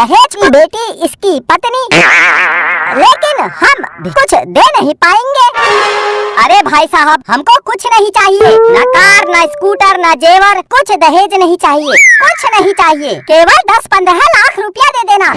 दहेज की बेटी इसकी पत्नी। लेकिन हम कुछ दे नहीं पाएँगे। अरे भाई साहब, हमको कुछ नहीं चाहिए। न कार, न स्कूटर, न जेवर, कुछ दहेज नहीं चाहिए। कुछ नहीं चाहिए। केवल दस पंद्रह लाख रुपया दे देना।